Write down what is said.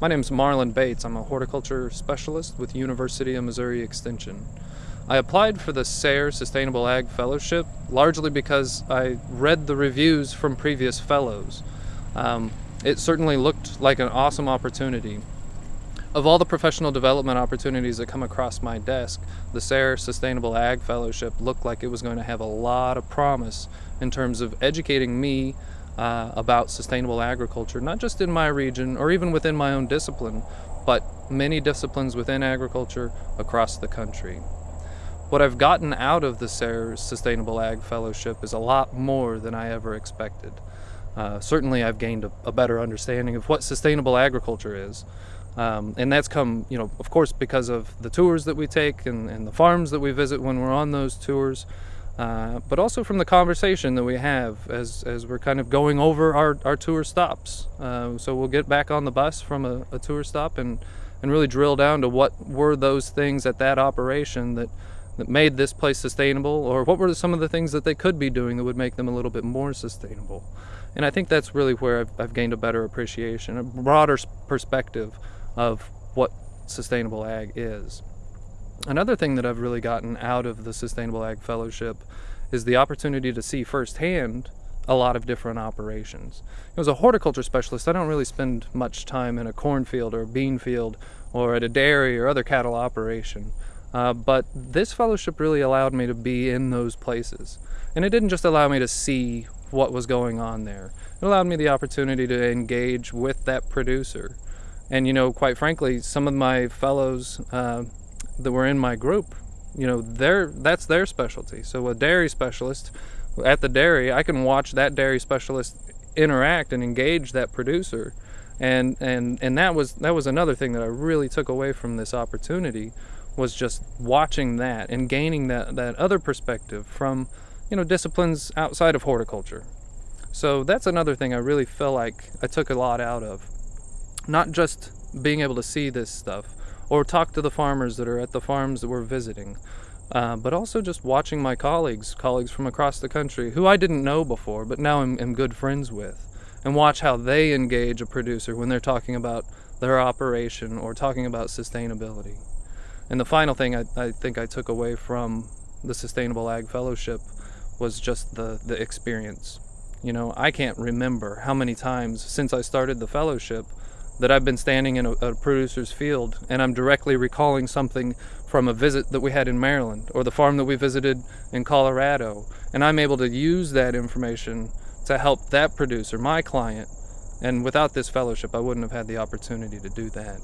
My name is Marlon Bates. I'm a horticulture specialist with University of Missouri Extension. I applied for the SARE Sustainable Ag Fellowship largely because I read the reviews from previous fellows. Um, it certainly looked like an awesome opportunity. Of all the professional development opportunities that come across my desk, the SARE Sustainable Ag Fellowship looked like it was going to have a lot of promise in terms of educating me uh, about sustainable agriculture, not just in my region or even within my own discipline, but many disciplines within agriculture across the country. What I've gotten out of the SARE Sustainable Ag Fellowship is a lot more than I ever expected. Uh, certainly, I've gained a, a, better understanding of what sustainable agriculture is. Um, and that's come, you know, of course, because of the tours that we take and, and the farms that we visit when we're on those tours. Uh, but also from the conversation that we have as, as we're kind of going over our, our tour stops. Uh, so we'll get back on the bus from a, a, tour stop and, and really drill down to what were those things at that operation that, that made this place sustainable or what were some of the things that they could be doing that would make them a little bit more sustainable. And I think that's really where I've, I've gained a better appreciation, a broader perspective of what sustainable ag is. Another thing that I've really gotten out of the Sustainable Ag Fellowship is the opportunity to see firsthand a lot of different operations. As a horticulture specialist, I don't really spend much time in a cornfield or a bean field or at a dairy or other cattle operation. Uh, but this fellowship really allowed me to be in those places. And it didn't just allow me to see what was going on there. It allowed me the opportunity to engage with that producer. And, you know, quite frankly, some of my fellows uh, that were in my group, you know, they that's their specialty. So a dairy specialist at the dairy, I can watch that dairy specialist interact and engage that producer. And and and that was that was another thing that I really took away from this opportunity was just watching that and gaining that that other perspective from, you know, disciplines outside of horticulture. So that's another thing I really feel like I took a lot out of. Not just being able to see this stuff, or talk to the farmers that are at the farms that we're visiting. Uh, but also just watching my colleagues, colleagues from across the country, who I didn't know before, but now I'm, am good friends with, and watch how they engage a producer when they're talking about their operation or talking about sustainability. And the final thing I, I think I took away from the Sustainable Ag Fellowship was just the, the experience. You know, I can't remember how many times since I started the fellowship that I've been standing in a, a, producer's field and I'm directly recalling something from a visit that we had in Maryland or the farm that we visited in Colorado. And I'm able to use that information to help that producer, my client. And without this fellowship, I wouldn't have had the opportunity to do that.